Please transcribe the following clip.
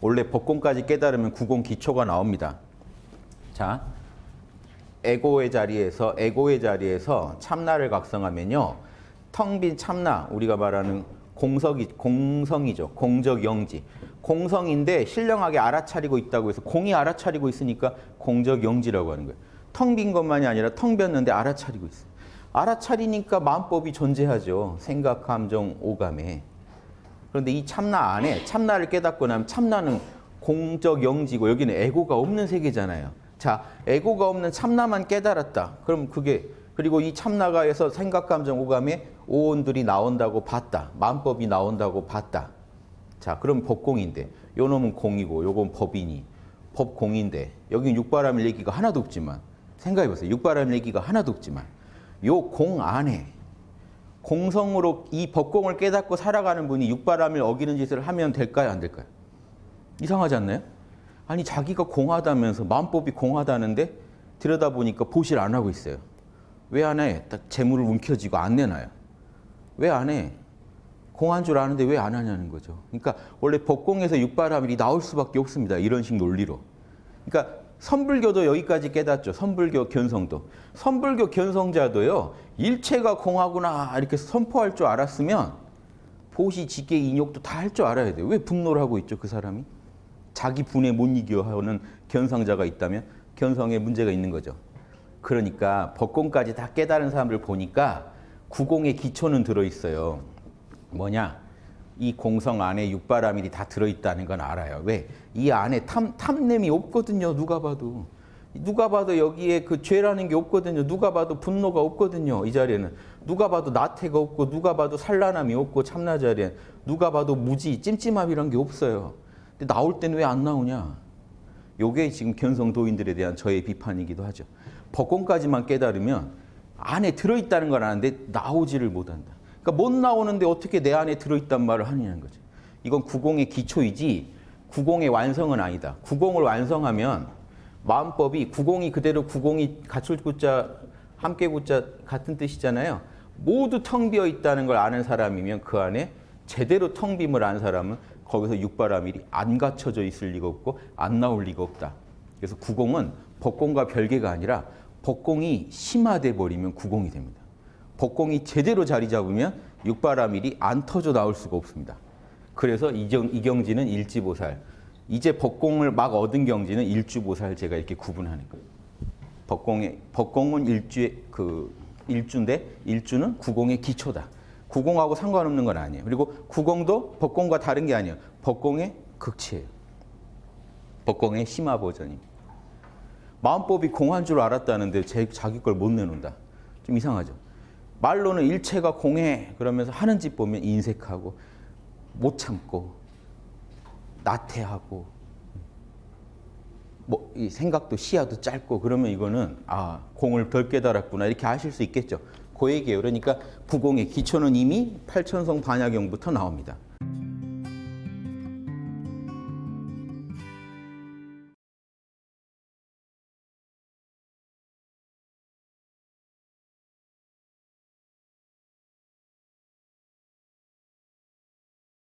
원래 법공까지 깨달으면 구공 기초가 나옵니다. 자, 에고의 자리에서 에고의 자리에서 참나를 각성하면요. 텅 빈 참나 우리가 말하는 공석이 공성이죠. 공적 영지. 공성인데 신령하게 알아차리고 있다고 해서 공이 알아차리고 있으니까 공적 영지라고 하는 거예요. 텅 빈 것만이 아니라 텅 빈는데 알아차리고 있어요. 알아차리니까 마음법이 존재하죠. 생각, 감정, 오감에. 그런데 이 참나 안에 참나를 깨닫고 나면 참나는 공적 영지고 여기는 에고가 없는 세계잖아요. 자, 에고가 없는 참나만 깨달았다. 그럼 그게 그리고 이 참나가에서 생각, 감정, 오감에 오온들이 나온다고 봤다. 마음법이 나온다고 봤다. 자, 그럼 법공인데 요 놈은 공이고 요건 법이니 법공인데 여기 육바람일 얘기가 하나도 없지만 생각해 보세요. 육바람일 얘기가 하나도 없지만 요 공 안에 공성으로 이 법공을 깨닫고 살아가는 분이 육바람일 어기는 짓을 하면 될까요? 안 될까요? 이상하지 않나요? 아니 자기가 공하다면서 마음법이 공하다는데 들여다보니까 보실 안 하고 있어요. 왜 안 해? 딱 재물을 움켜쥐고 안 내놔요. 왜 안 해? 공한 줄 아는데 왜 안 하냐는 거죠. 그러니까 원래 법공에서 육바람일이 나올 수밖에 없습니다. 이런 식 논리로. 그러니까 선불교도 여기까지 깨닫죠. 선불교 견성도. 선불교 견성자도요. 일체가 공하구나 이렇게 선포할 줄 알았으면 보시, 직계, 인욕도 다 할 줄 알아야 돼요. 왜 분노를 하고 있죠, 그 사람이? 자기 분에 못 이겨 하는 견성자가 있다면 견성에 문제가 있는 거죠. 그러니까 법공까지 다 깨달은 사람들 보니까 구공의 기초는 들어있어요. 뭐냐? 이 공성 안에 육바라밀이 다 들어있다는 건 알아요. 왜? 이 안에 탐, 탐냄이 없거든요. 누가 봐도. 누가 봐도 여기에 그 죄라는 게 없거든요. 누가 봐도 분노가 없거든요. 이 자리에는. 누가 봐도 나태가 없고 누가 봐도 산란함이 없고 참나 자리에 누가 봐도 무지, 찜찜함 이런 게 없어요. 근데 나올 때는 왜 안 나오냐? 요게 지금 견성도인들에 대한 저의 비판이기도 하죠. 법공까지만 깨달으면 안에 들어있다는 걸 아는데 나오지를 못한다. 그러니까 못 나오는데 어떻게 내 안에 들어있단 말을 하느냐는 거죠. 이건 구공의 기초이지 구공의 완성은 아니다. 구공을 완성하면 마음법이 구공이 그대로 구공이 갖출 구자 함께 구자 같은 뜻이잖아요. 모두 텅 비어 있다는 걸 아는 사람이면 그 안에 제대로 텅 빔을 안 사람은 거기서 육바라밀이 안 갖춰져 있을 리가 없고 안 나올 리가 없다. 그래서 구공은 법공과 별개가 아니라 법공이 심화돼 버리면 구공이 됩니다. 법공이 제대로 자리 잡으면 육바라밀이 안 터져 나올 수가 없습니다. 그래서 이경, 이경지는 일지보살. 이제 법공을 막 얻은 경지는 일주보살 제가 이렇게 구분하는 거예요. 법공의 법공은 일주의 그 일주인데 일주는 구공의 기초다. 구공하고 상관없는 건 아니에요. 그리고 구공도 법공과 다른 게 아니에요. 법공의 극치예요. 법공의 심화 버전입니다. 마음법이 공한 줄 알았다는데 제, 자기 걸 못 내놓는다. 좀 이상하죠. 말로는 일체가 공해 그러면서 하는 짓 보면 인색하고 못 참고 나태하고 뭐이 생각도 시야도 짧고 그러면 이거는 아 공을 덜 깨달았구나 이렇게 아실 수 있겠죠. 그 얘기예요. 그러니까 부공의 기초는 이미 팔천성 반야경부터 나옵니다.